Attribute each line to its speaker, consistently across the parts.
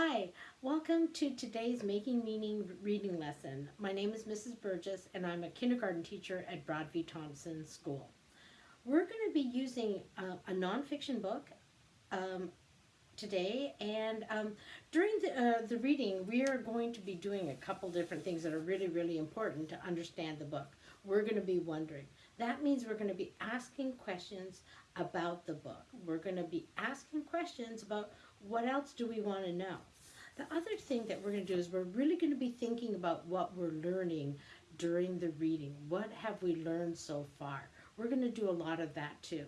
Speaker 1: Hi, welcome to today's Making Meaning reading lesson. My name is Mrs. Burgess and I'm a kindergarten teacher at Broadview Thomson School. We're going to be using uh, a nonfiction book um, today and um, during the, uh, the reading we are going to be doing a couple different things that are really really important to understand the book. We're going to be wondering. That means we're going to be asking questions about the book. We're going to be asking questions about what else do we want to know? The other thing that we're going to do is we're really going to be thinking about what we're learning during the reading. What have we learned so far? We're going to do a lot of that too.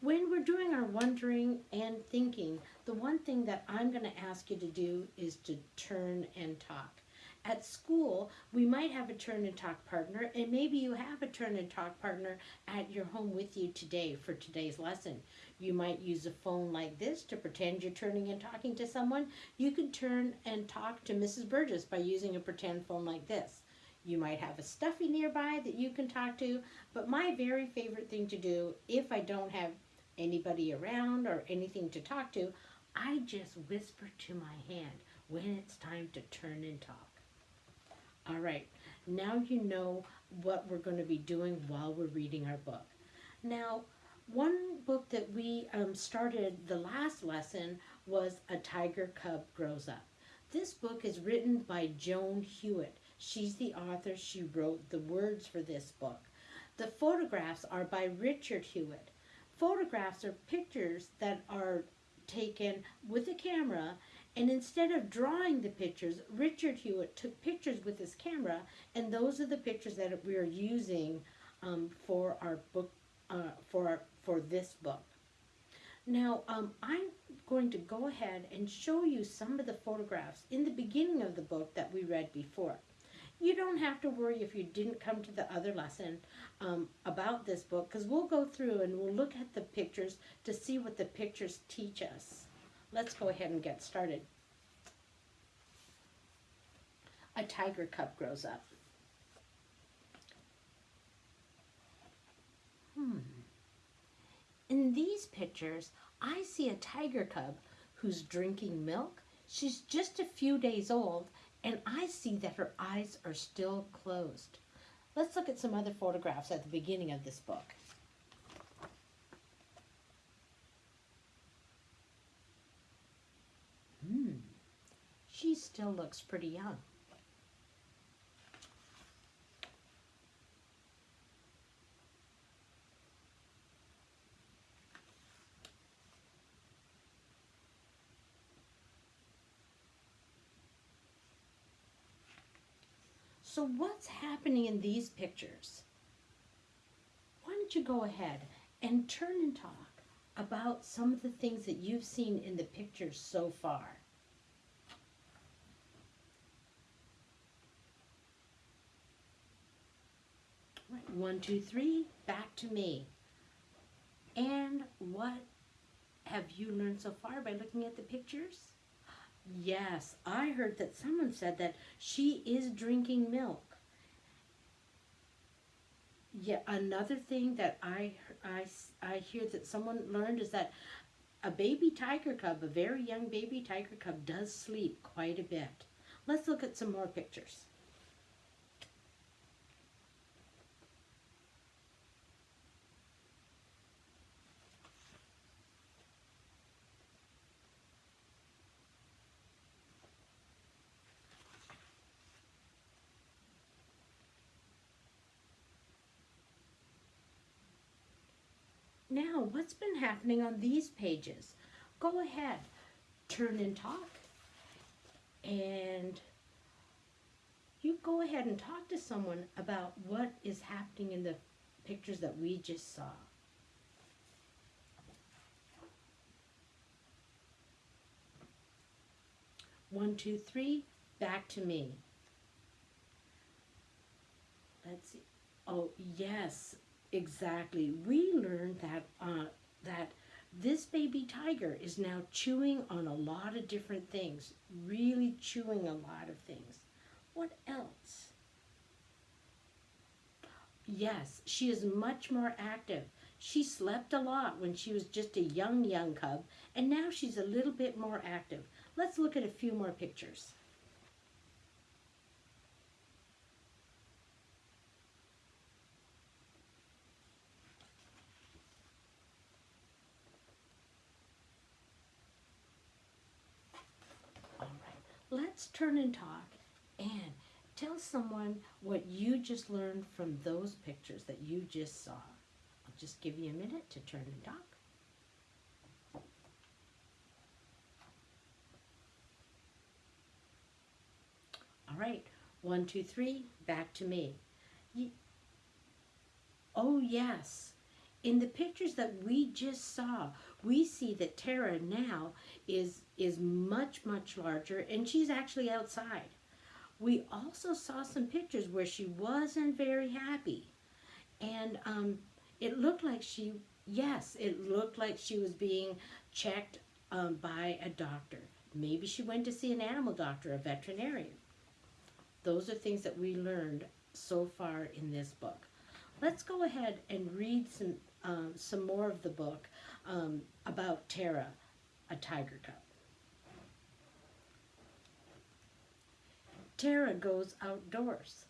Speaker 1: When we're doing our wondering and thinking, the one thing that I'm going to ask you to do is to turn and talk. At school, we might have a turn and talk partner, and maybe you have a turn and talk partner at your home with you today for today's lesson. You might use a phone like this to pretend you're turning and talking to someone. You could turn and talk to Mrs. Burgess by using a pretend phone like this. You might have a stuffy nearby that you can talk to, but my very favorite thing to do if I don't have anybody around or anything to talk to, I just whisper to my hand when it's time to turn and talk. All right, now you know what we're going to be doing while we're reading our book. Now, one book that we um, started the last lesson was A Tiger Cub Grows Up. This book is written by Joan Hewett. She's the author. She wrote the words for this book. The photographs are by Richard Hewett. Photographs are pictures that are taken with a camera and instead of drawing the pictures, Richard Hewett took pictures with his camera, and those are the pictures that we are using um, for our book, uh, for our, for this book. Now, um, I'm going to go ahead and show you some of the photographs in the beginning of the book that we read before. You don't have to worry if you didn't come to the other lesson um, about this book, because we'll go through and we'll look at the pictures to see what the pictures teach us. Let's go ahead and get started. A tiger cub grows up. Hmm. In these pictures, I see a tiger cub who's drinking milk. She's just a few days old, and I see that her eyes are still closed. Let's look at some other photographs at the beginning of this book. Hmm, she still looks pretty young. So what's happening in these pictures? Why don't you go ahead and turn and talk about some of the things that you've seen in the pictures so far. One, two, three, back to me. And what have you learned so far by looking at the pictures? Yes, I heard that someone said that she is drinking milk. Yeah, another thing that I, I, I hear that someone learned is that a baby tiger cub, a very young baby tiger cub, does sleep quite a bit. Let's look at some more pictures. What's been happening on these pages? Go ahead, turn and talk, and you go ahead and talk to someone about what is happening in the pictures that we just saw. One, two, three, back to me. Let's see. Oh, yes, Exactly. We learned that uh, that this baby tiger is now chewing on a lot of different things, really chewing a lot of things. What else? Yes, she is much more active. She slept a lot when she was just a young, young cub, and now she's a little bit more active. Let's look at a few more pictures. All right, let's turn and talk and tell someone what you just learned from those pictures that you just saw. I'll just give you a minute to turn and talk. All right, one, two, three, back to me. Ye- oh, yes. In the pictures that we just saw, we see that Tara now is is much much larger and she's actually outside. We also saw some pictures where she wasn't very happy. And um, it looked like she, yes, it looked like she was being checked um, by a doctor. Maybe she went to see an animal doctor, a veterinarian. Those are things that we learned so far in this book. Let's go ahead and read some um, some more of the book um, about Tara, a tiger cub. Tara goes outdoors.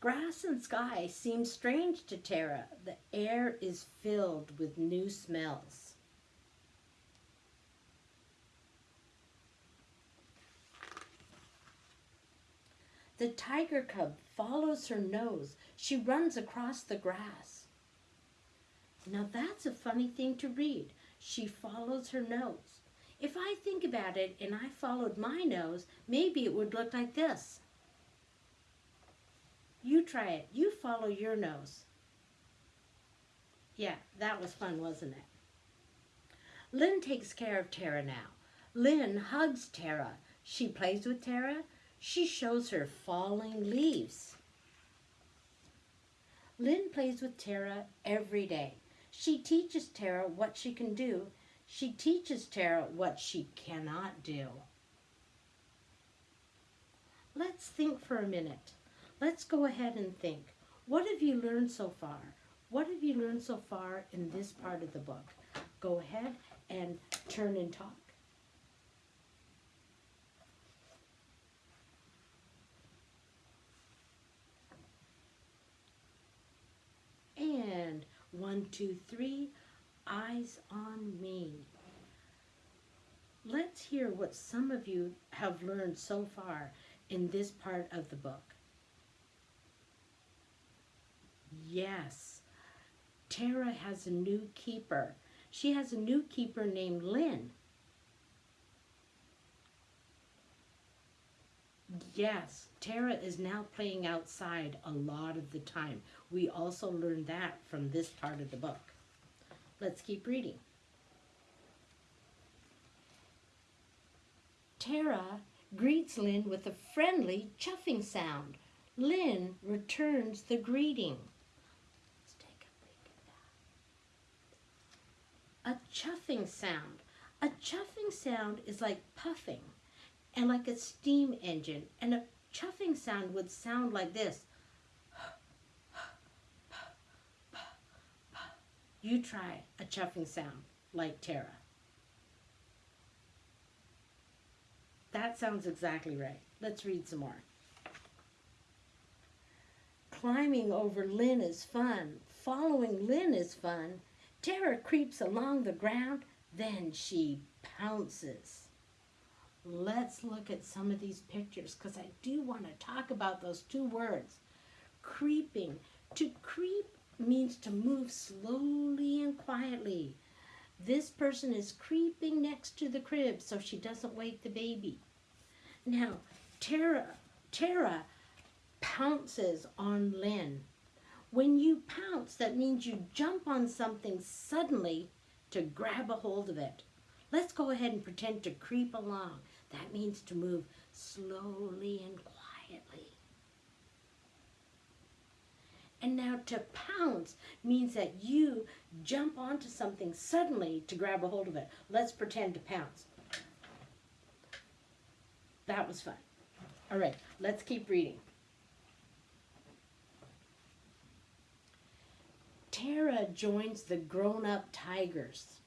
Speaker 1: Grass and sky seem strange to Tara. The air is filled with new smells. The tiger cub follows her nose. She runs across the grass. Now that's a funny thing to read. She follows her nose. If I think about it and I followed my nose, maybe it would look like this. You try it. You follow your nose. Yeah, that was fun, wasn't it? Lynn takes care of Tara now. Lynn hugs Tara. She plays with Tara. She shows her falling leaves. Lynn plays with Tara every day. She teaches Tara what she can do. She teaches Tara what she cannot do. Let's think for a minute. Let's go ahead and think. What have you learned so far? What have you learned so far in this part of the book? Go ahead and turn and talk. And one, two, three, eyes on me. Let's hear what some of you have learned so far in this part of the book. Yes, Tara has a new keeper. She has a new keeper named Lynn. Yes, Tara is now playing outside a lot of the time. We also learned that from this part of the book. Let's keep reading. Tara greets Lynn with a friendly chuffing sound. Lynn returns the greeting. Let's take a. A chuffing sound. A chuffing sound is like puffing and like a steam engine. And a chuffing sound would sound like this. You try a chuffing sound like Tara. That sounds exactly right. Let's read some more. Climbing over Lynn is fun. Following Lynn is fun. Tara creeps along the ground, then she pounces. Let's look at some of these pictures because I do want to talk about those two words. Creeping. To creep means to move slowly and quietly. This person is creeping next to the crib so she doesn't wake the baby. Now, Tara, Tara pounces on Lynn. When you pounce, that means you jump on something suddenly to grab a hold of it. Let's go ahead and pretend to creep along. That means to move slowly and quietly. And now to pounce means that you jump onto something suddenly to grab a hold of it. Let's pretend to pounce. That was fun. All right, let's keep reading. Tara joins the grown up tigers.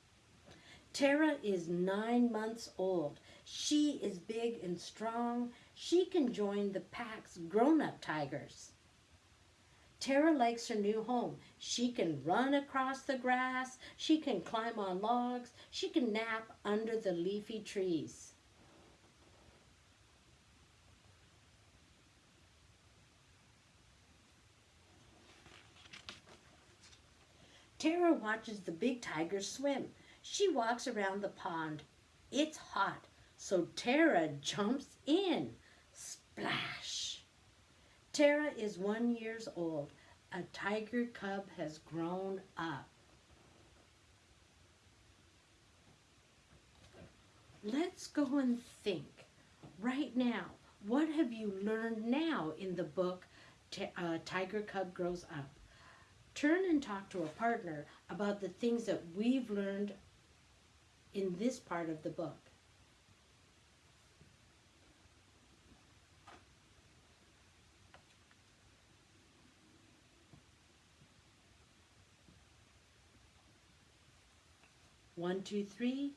Speaker 1: Tara is nine months old. She is big and strong. She can join the pack's grown up tigers. Tara likes her new home. She can run across the grass. She can climb on logs. She can nap under the leafy trees. Tara watches the big tigers swim. She walks around the pond. It's hot, so Tara jumps in. Splash! Tara is one years old. A tiger cub has grown up. Let's go and think right now. What have you learned now in the book uh, Tiger Cub Grows Up? Turn and talk to a partner about the things that we've learned in this part of the book. One, two, three,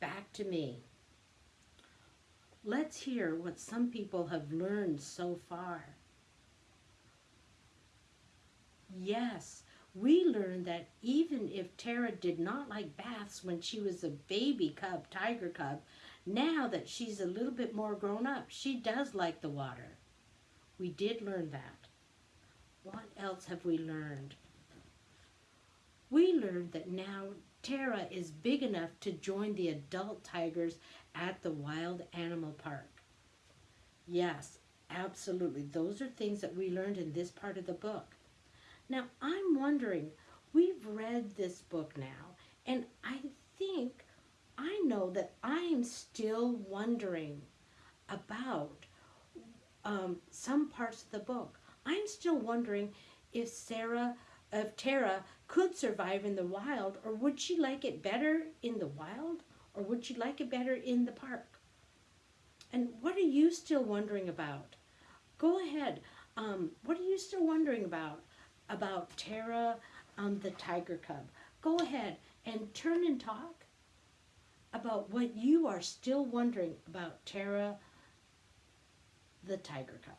Speaker 1: back to me. Let's hear what some people have learned so far. Yes, we learned that even if Tara did not like baths when she was a baby cub, tiger cub, now that she's a little bit more grown up, she does like the water. We did learn that. What else have we learned? We learned that now Tara is big enough to join the adult tigers at the Wild Animal Park. Yes, absolutely. Those are things that we learned in this part of the book. Now, I'm wondering, we've read this book now, and I think I know that I'm still wondering about um, some parts of the book. I'm still wondering if Sarah, if Tara could survive in the wild, or would she like it better in the wild, or would she like it better in the park? And what are you still wondering about? Go ahead. Um, what are you still wondering about? about Tara um, the tiger cub. Go ahead and turn and talk about what you are still wondering about Tara the tiger cub.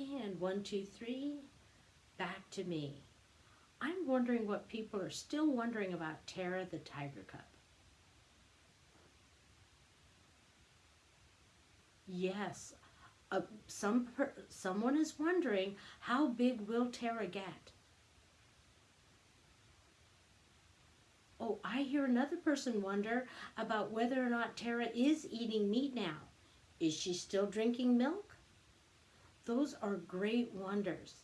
Speaker 1: And one, two, three, back to me. I'm wondering what people are still wondering about Tara the tiger cub. Yes. Uh, some someone is wondering how big will Tara get? Oh, I hear another person wonder about whether or not Tara is eating meat now. Is she still drinking milk? Those are great wonders.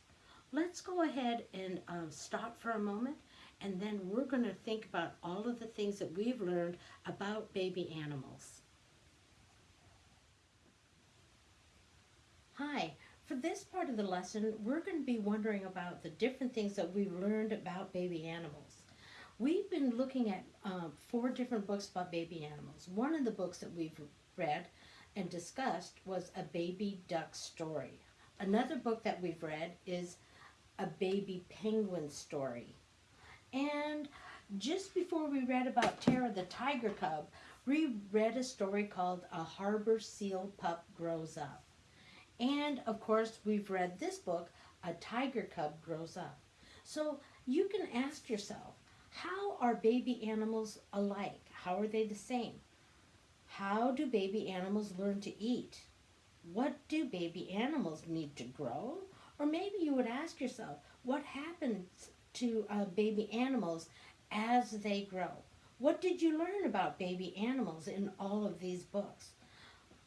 Speaker 1: Let's go ahead and uh, stop for a moment and then we're going to think about all of the things that we've learned about baby animals. Hi, for this part of the lesson, we're going to be wondering about the different things that we've learned about baby animals. We've been looking at um, four different books about baby animals. One of the books that we've read and discussed was A Baby Duck Story. Another book that we've read is A Baby Penguin Story. And just before we read about Tara the Tiger Cub, we read a story called A Harbor Seal Pup Grows Up. And of course, we've read this book, A Tiger Cub Grows Up. So you can ask yourself, how are baby animals alike? How are they the same? How do baby animals learn to eat? What do baby animals need to grow? Or maybe you would ask yourself, what happens to uh, baby animals as they grow? What did you learn about baby animals in all of these books?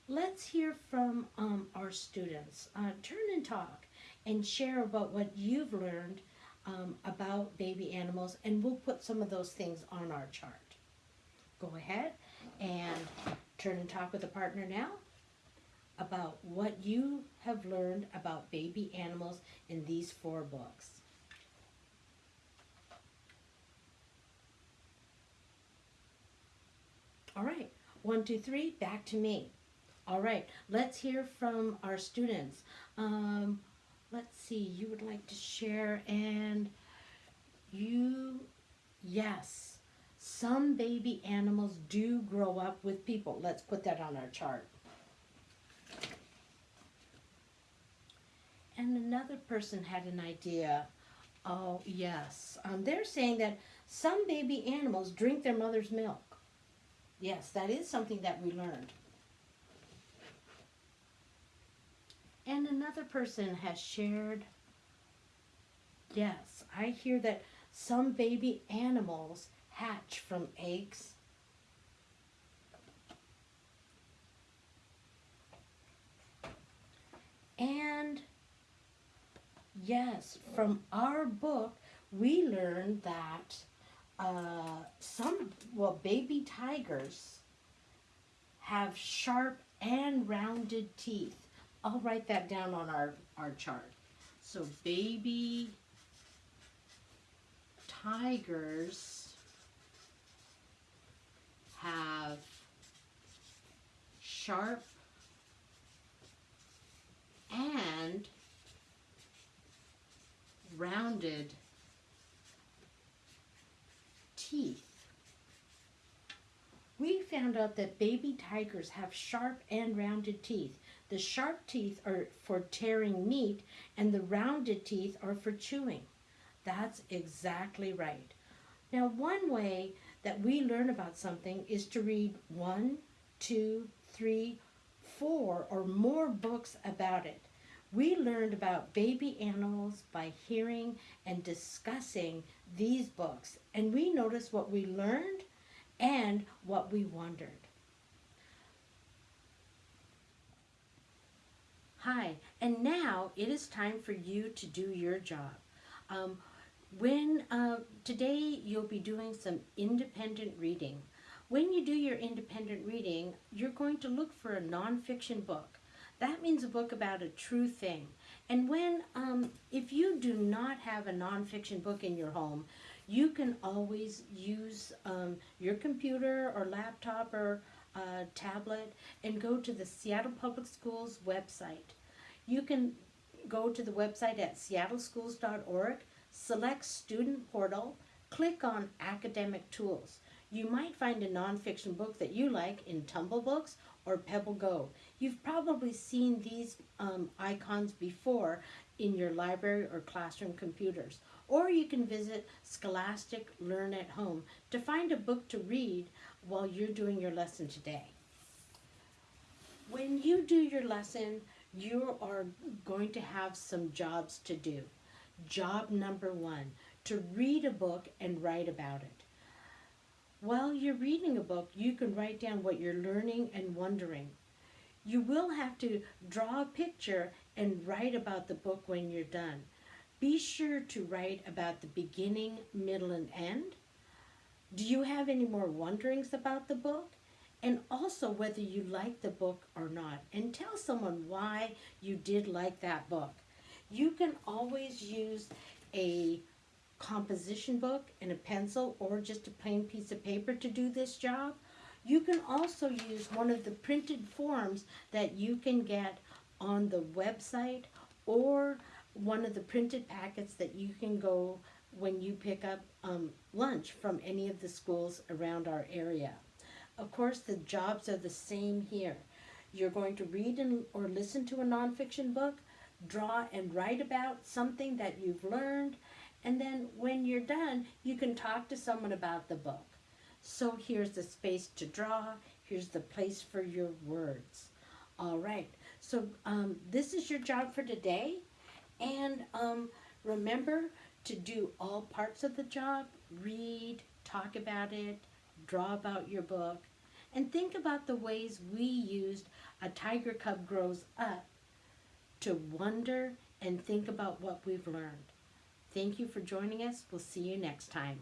Speaker 1: let's hear from um, our students. Uh, turn and talk and share about what you've learned um, about baby animals and we'll put some of those things on our chart. Go ahead and turn and talk with a partner now about what you have learned about baby animals in these four books. All right, one, two, three, back to me. All right, let's hear from our students. Um, let's see, you would like to share, and you, yes, some baby animals do grow up with people. Let's put that on our chart. And another person had an idea. Oh, yes. Um, they're saying that some baby animals drink their mother's milk. Yes, that is something that we learned. And another person has shared, yes, I hear that some baby animals hatch from eggs. And yes, from our book, we learned that uh, some, well, baby tigers have sharp and rounded teeth. I'll write that down on our, our chart. So baby tigers have sharp and rounded teeth. We found out that baby tigers have sharp and rounded teeth. The sharp teeth are for tearing meat, and the rounded teeth are for chewing. That's exactly right. Now, one way that we learn about something is to read one, two, three, four, or more books about it. We learned about baby animals by hearing and discussing these books, and we noticed what we learned and what we wondered. Hi, and now it is time for you to do your job. Um, when uh, today you'll be doing some independent reading. When you do your independent reading, you're going to look for a nonfiction book. That means a book about a true thing. And when, um, if you do not have a nonfiction book in your home, you can always use um, your computer or laptop or uh, tablet and go to the Seattle Public Schools website. You can go to the website at seattleschools.org, select Student Portal, click on Academic Tools. You might find a nonfiction book that you like in Tumble Books or Pebble Go. You've probably seen these um, icons before in your library or classroom computers. Or you can visit Scholastic Learn at Home to find a book to read while you're doing your lesson today. When you do your lesson, you are going to have some jobs to do. Job number one, to read a book and write about it. While you're reading a book, you can write down what you're learning and wondering. You will have to draw a picture and write about the book when you're done. Be sure to write about the beginning, middle, and end. Do you have any more wonderings about the book? And also whether you like the book or not. And tell someone why you did like that book. You can always use a composition book and a pencil or just a plain piece of paper to do this job. You can also use one of the printed forms that you can get on the website or one of the printed packets that you can go when you pick up um, lunch from any of the schools around our area. Of course, the jobs are the same here. You're going to read and, or listen to a nonfiction book, draw and write about something that you've learned, and then when you're done, you can talk to someone about the book. So here's the space to draw. Here's the place for your words. All right. So um, this is your job for today. And um, remember to do all parts of the job. Read, talk about it, draw about your book, and think about the ways we used a tiger cub grows up to wonder and think about what we've learned. Thank you for joining us. We'll see you next time.